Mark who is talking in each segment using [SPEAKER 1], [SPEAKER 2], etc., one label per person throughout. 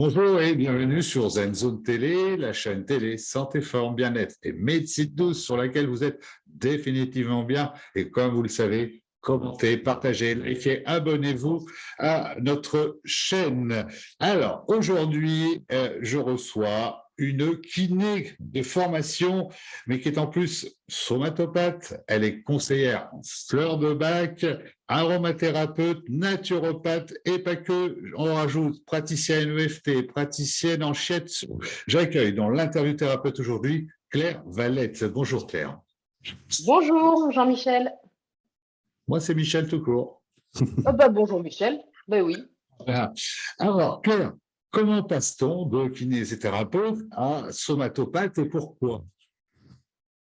[SPEAKER 1] Bonjour et bienvenue sur Zen Zone Télé, la chaîne télé Santé, Forme, Bien-être et Médecine douce sur laquelle vous êtes définitivement bien. Et comme vous le savez, commentez, partagez, likez, abonnez-vous à notre chaîne. Alors, aujourd'hui, euh, je reçois une kiné de formation, mais qui est en plus somatopathe. Elle est conseillère en fleur de bac, aromathérapeute, naturopathe et pas que. On rajoute praticienne EFT, praticienne en shiatsu. J'accueille dans l'interview thérapeute aujourd'hui Claire Valette. Bonjour Claire.
[SPEAKER 2] Bonjour Jean-Michel.
[SPEAKER 1] Moi, c'est Michel tout court.
[SPEAKER 2] Ah bah, bonjour Michel. Ben oui.
[SPEAKER 1] Alors, Claire, Comment passe-t-on de kinésithérapeute à somatopathe et pourquoi?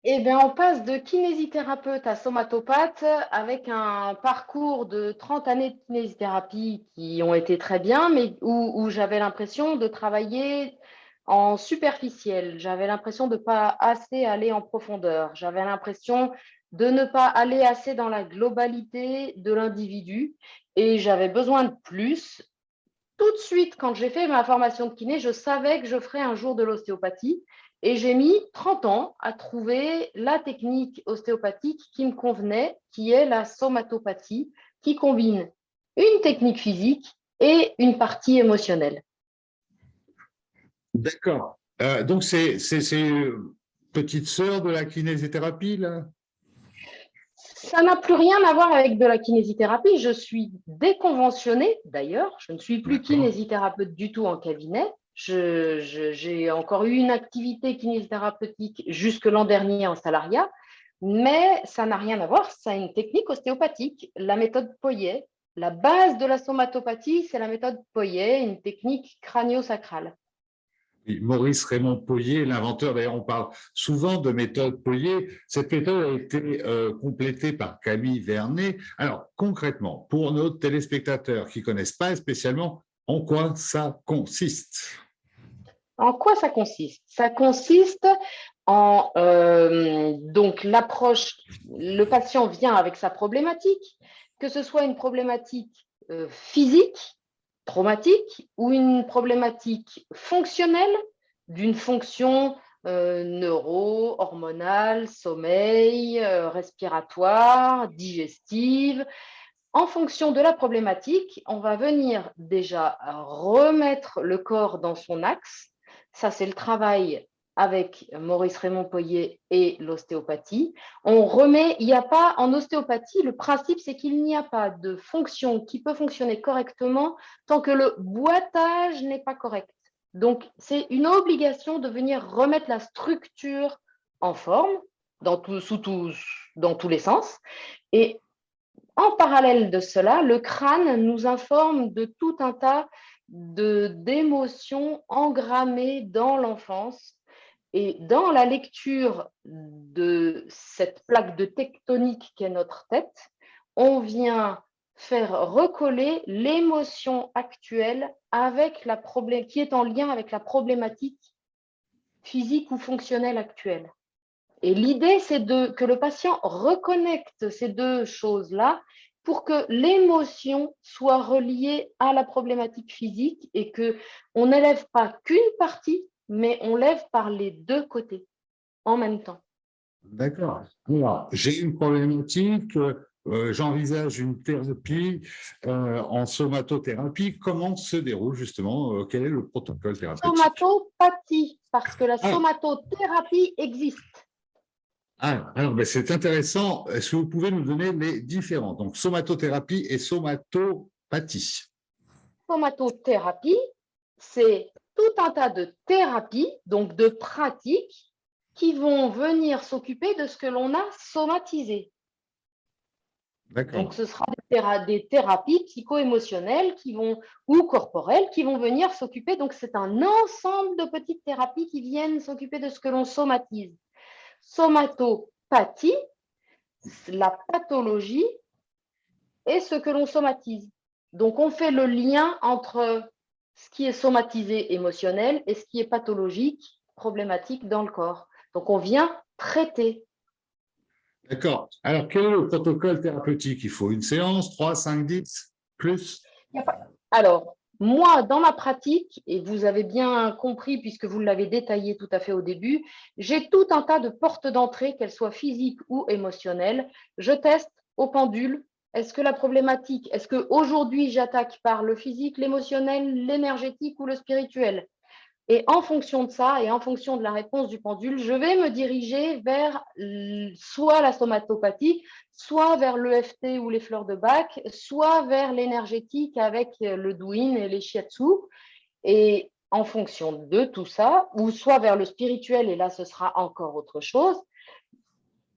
[SPEAKER 2] Eh bien, on passe de kinésithérapeute à somatopathe avec un parcours de 30 années de kinésithérapie qui ont été très bien, mais où, j'avais l'impression de travailler en superficiel. J'avais l'impression de ne pas assez aller en profondeur. J'avais l'impression de ne pas aller assez dans la globalité de l'individu et j'avais besoin de plus tout de suite, quand j'ai fait ma formation de kiné, je savais que je ferais un jour de l'ostéopathie. Et j'ai mis 30 ans à trouver la technique ostéopathique qui me convenait, qui est la somatopathie, qui combine une technique physique et une partie émotionnelle.
[SPEAKER 1] D'accord. Euh, donc, c'est petite sœur de la kinésithérapie, là?
[SPEAKER 2] Ça n'a plus rien à voir avec de la kinésithérapie. Je suis déconventionnée, d'ailleurs. Je ne suis plus kinésithérapeute du tout en cabinet. J'ai encore eu une activité kinésithérapeutique jusque l'an dernier en salariat, mais ça n'a rien à voir. Ça a une technique ostéopathique, la méthode Poyet. La base de la somatopathie, c'est la méthode Poyet, une technique crânio-sacrale.
[SPEAKER 1] Maurice Raymond Poyer, l'inventeur, d'ailleurs on parle souvent de méthode Poyer, cette méthode a été euh, complétée par Camille Vernet. Alors concrètement, pour nos téléspectateurs qui ne connaissent pas spécialement, en quoi ça consiste?
[SPEAKER 2] En quoi ça consiste? Ça consiste en euh, l'approche, le patient vient avec sa problématique, que ce soit une problématique euh, physique, traumatique ou une problématique fonctionnelle d'une fonction euh, neuro, hormonale, sommeil, euh, respiratoire, digestive. En fonction de la problématique, on va venir déjà remettre le corps dans son axe. Ça, c'est le travail avec Maurice Raymond Poyer et l'ostéopathie. On remet, il n'y a pas, en ostéopathie, le principe c'est qu'il n'y a pas de fonction qui peut fonctionner correctement tant que le boitage n'est pas correct. Donc, c'est une obligation de venir remettre la structure en forme, dans, sous dans tous les sens. Et en parallèle de cela, le crâne nous informe de tout un tas d'émotions engrammées dans l'enfance et dans la lecture de cette plaque de tectonique qu'est notre tête, on vient faire recoller l'émotion actuelle avec la qui est en lien avec la problématique physique ou fonctionnelle actuelle. Et l'idée, c'est que le patient reconnecte ces deux choses-là pour que l'émotion soit reliée à la problématique physique et qu'on n'élève pas qu'une partie, mais on lève par les deux côtés en même temps.
[SPEAKER 1] D'accord. J'ai une problématique, euh, j'envisage une thérapie euh, en somatothérapie. Comment se déroule justement, euh, quel est le protocole thérapeutique?
[SPEAKER 2] Somatopathie, parce que la ah. somatothérapie existe.
[SPEAKER 1] Ah, alors ben, c'est intéressant. Est-ce que vous pouvez nous donner les différents? Donc somatothérapie et somatopathie.
[SPEAKER 2] Somatothérapie, c'est tout un tas de thérapies, donc de pratiques, qui vont venir s'occuper de ce que l'on a somatisé. Donc, ce sera des, thérapies psycho-émotionnelles qui vont, ou corporelles qui vont venir s'occuper. Donc, c'est un ensemble de petites thérapies qui viennent s'occuper de ce que l'on somatise. Somatopathie, la pathologie et ce que l'on somatise. Donc, on fait le lien entre ce qui est somatisé émotionnel et ce qui est pathologique, problématique dans le corps. Donc, on vient traiter.
[SPEAKER 1] D'accord. Alors, quel est le protocole thérapeutique? Il faut une séance, 3, 5, 10, plus?
[SPEAKER 2] Alors, Moi, dans ma pratique, et vous avez bien compris puisque vous l'avez détaillé tout à fait au début, j'ai tout un tas de portes d'entrée, qu'elles soient physiques ou émotionnelles. Je teste au pendule. Est-ce que la problématique, est-ce qu'aujourd'hui j'attaque par le physique, l'émotionnel, l'énergétique ou le spirituel? Et en fonction de ça et en fonction de la réponse du pendule, je vais me diriger vers soit la somatopathie, soit vers l'EFT ou les fleurs de bac, soit vers l'énergétique avec le douyin et les shiatsu. Et en fonction de tout ça, ou soit vers le spirituel, et là ce sera encore autre chose,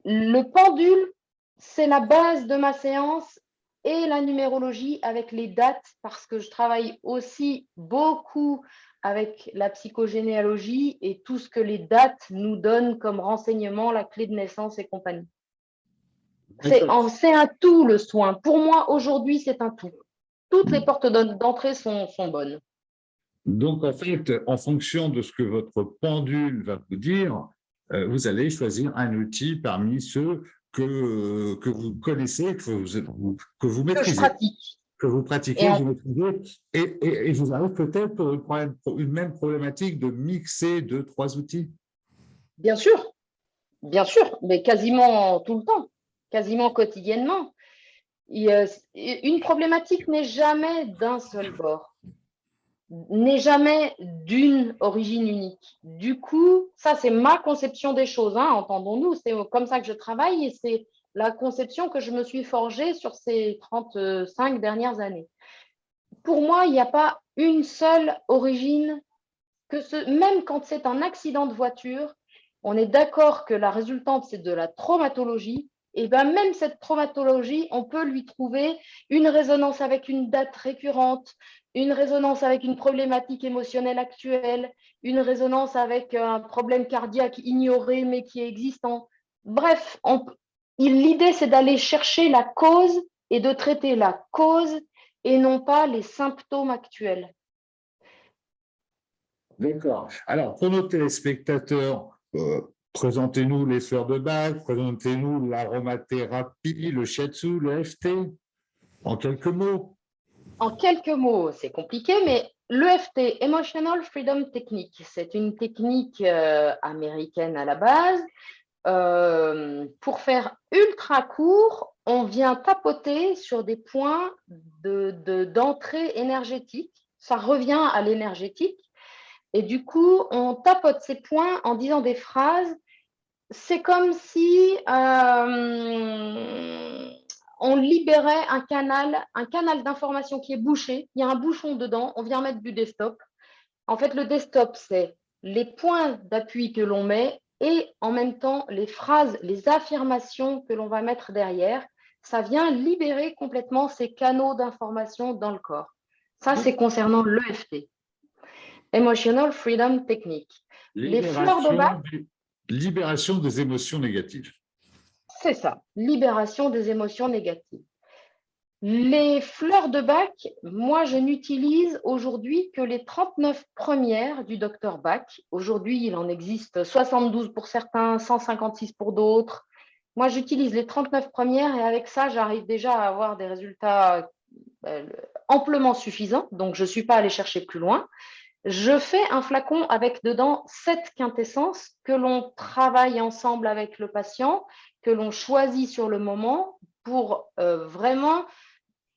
[SPEAKER 2] le pendule, c'est la base de ma séance et la numérologie avec les dates, parce que je travaille aussi beaucoup avec la psychogénéalogie et tout ce que les dates nous donnent comme renseignement, la clé de naissance et compagnie. C'est un tout le soin. Pour moi, aujourd'hui, c'est un tout. Toutes les portes d'entrée sont, sont bonnes.
[SPEAKER 1] Donc, en fait, en fonction de ce que votre pendule va vous dire, euh, vous allez choisir un outil parmi ceux que, que vous connaissez, que vous, que vous maîtrisez. Que je pratique que vous pratiquez, vous maîtrisez, et, et, vous avez peut-être une même problématique de mixer deux, trois outils.
[SPEAKER 2] Bien sûr, bien sûr, mais quasiment tout le temps, quasiment quotidiennement. une problématique n'est jamais d'un seul bord, n'est jamais d'une origine unique. Du coup, ça c'est ma conception des choses, hein, entendons-nous, c'est comme ça que je travaille et c'est la conception que je me suis forgée sur ces 35 dernières années. Pour moi, il n'y a pas une seule origine, que même quand c'est un accident de voiture, on est d'accord que la résultante, c'est de la traumatologie, et bien même cette traumatologie, on peut lui trouver une résonance avec une date récurrente, une résonance avec une problématique émotionnelle actuelle, une résonance avec un problème cardiaque ignoré mais qui est existant. Bref, L'idée, c'est d'aller chercher la cause et de traiter la cause et non pas les symptômes actuels.
[SPEAKER 1] D'accord. Alors, pour nos téléspectateurs, euh, présentez-nous les fleurs de bac, présentez-nous l'aromathérapie, le shiatsu, le FT, en quelques mots.
[SPEAKER 2] En quelques mots, c'est compliqué, mais l'EFT, Emotional Freedom Technique, c'est une technique euh, américaine à la base euh, pour faire ultra court, on vient tapoter sur des points d'entrée de, énergétique. Ça revient à l'énergétique. Et du coup, on tapote ces points en disant des phrases. C'est comme si euh, on libérait un canal, un canal d'information qui est bouché. Il y a un bouchon dedans. On vient mettre du desktop. En fait, le desktop, c'est les points d'appui que l'on met et en même temps les phrases, les affirmations que l'on va mettre derrière, ça vient libérer complètement ces canaux d'information dans le corps. Ça, c'est concernant l'EFT. Emotional Freedom Technique.
[SPEAKER 1] Les fleurs de bac. Libération des émotions négatives.
[SPEAKER 2] C'est ça, libération des émotions négatives. Les fleurs de Bach, moi, je n'utilise aujourd'hui que les 39 premières du docteur Bach. Aujourd'hui, il en existe 72 pour certains, 156 pour d'autres. Moi, j'utilise les 39 premières et avec ça, j'arrive déjà à avoir des résultats euh, amplement suffisants. Donc, je ne suis pas allée chercher plus loin. Je fais un flacon avec dedans sept quintessences que l'on travaille ensemble avec le patient, que l'on choisit sur le moment pour euh, vraiment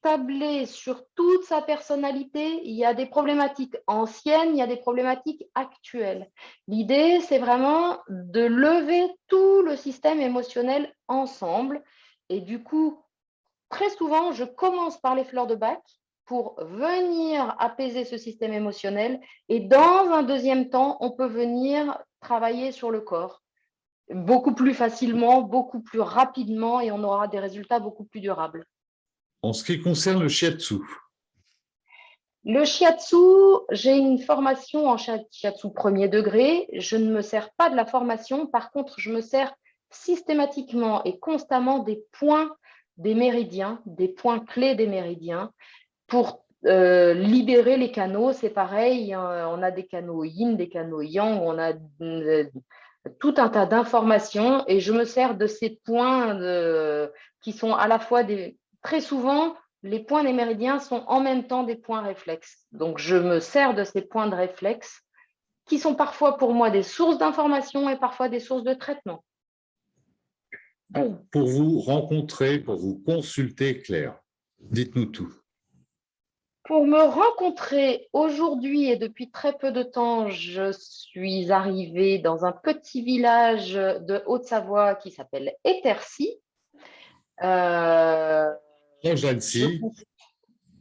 [SPEAKER 2] tabler sur toute sa personnalité. Il y a des problématiques anciennes, il y a des problématiques actuelles. L'idée, c'est vraiment de lever tout le système émotionnel ensemble. Et du coup, très souvent, je commence par les fleurs de bac pour venir apaiser ce système émotionnel. Et dans un deuxième temps, on peut venir travailler sur le corps beaucoup plus facilement, beaucoup plus rapidement et on aura des résultats beaucoup plus durables.
[SPEAKER 1] En ce qui concerne le shiatsu
[SPEAKER 2] Le shiatsu, j'ai une formation en shiatsu premier degré. Je ne me sers pas de la formation. Par contre, je me sers systématiquement et constamment des points des méridiens, des points clés des méridiens pour euh, libérer les canaux. C'est pareil, on a des canaux yin, des canaux yang, on a euh, tout un tas d'informations et je me sers de ces points qui sont à la fois des, très souvent, les points des méridiens sont en même temps des points réflexes. Donc, je me sers de ces points de réflexe qui sont parfois pour moi des sources d'information et parfois des sources de traitement.
[SPEAKER 1] Pour vous rencontrer, pour vous consulter, Claire, dites-nous tout.
[SPEAKER 2] Pour me rencontrer aujourd'hui et depuis très peu de temps, je suis arrivée dans un petit village de Haute-Savoie qui s'appelle Étercy.
[SPEAKER 1] Euh, d'Annecy.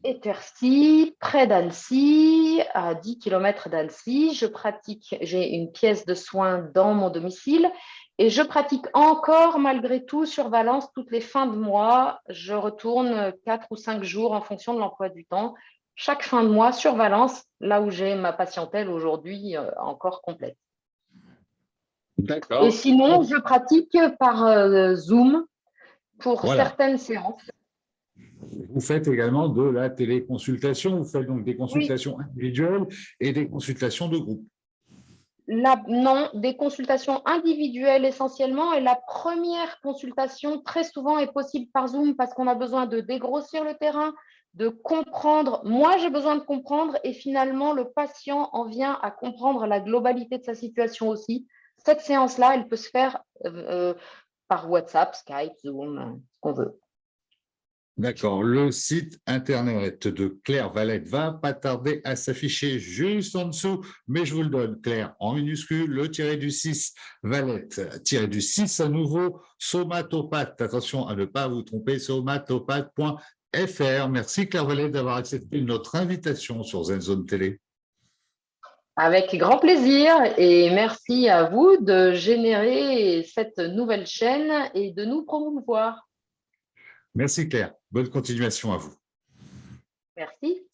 [SPEAKER 2] Étercy, près d'Annecy, à 10 km d'Annecy. Je pratique, j'ai une pièce de soins dans mon domicile et je pratique encore malgré tout sur Valence toutes les fins de mois. Je retourne quatre ou cinq jours en fonction de l'emploi du temps, chaque fin de mois sur Valence, là où j'ai ma patientèle aujourd'hui euh, encore complète. Et sinon, je pratique par euh, Zoom pour certaines séances.
[SPEAKER 1] Vous faites également de la téléconsultation, vous faites donc des consultations individuelles et des consultations de groupe
[SPEAKER 2] non, des consultations individuelles essentiellement. Et la première consultation, très souvent, est possible par Zoom parce qu'on a besoin de dégrossir le terrain, de comprendre. Moi, j'ai besoin de comprendre et finalement, le patient en vient à comprendre la globalité de sa situation aussi. Cette séance-là, elle peut se faire euh, euh, par WhatsApp, Skype, Zoom, ce qu'on veut.
[SPEAKER 1] D'accord. Le site internet de Claire Valette va pas tarder à s'afficher juste en dessous, mais je vous le donne, Claire, en minuscule, le tiré du 6, Valette, tiré du 6 à nouveau, somatopathe. Attention à ne pas vous tromper, somatopathe.fr. Merci Claire Valette d'avoir accepté notre invitation sur ZenZone Télé.
[SPEAKER 2] Avec grand plaisir et merci à vous de générer cette nouvelle chaîne et de nous promouvoir.
[SPEAKER 1] Merci Claire. Bonne continuation à vous.
[SPEAKER 2] Merci.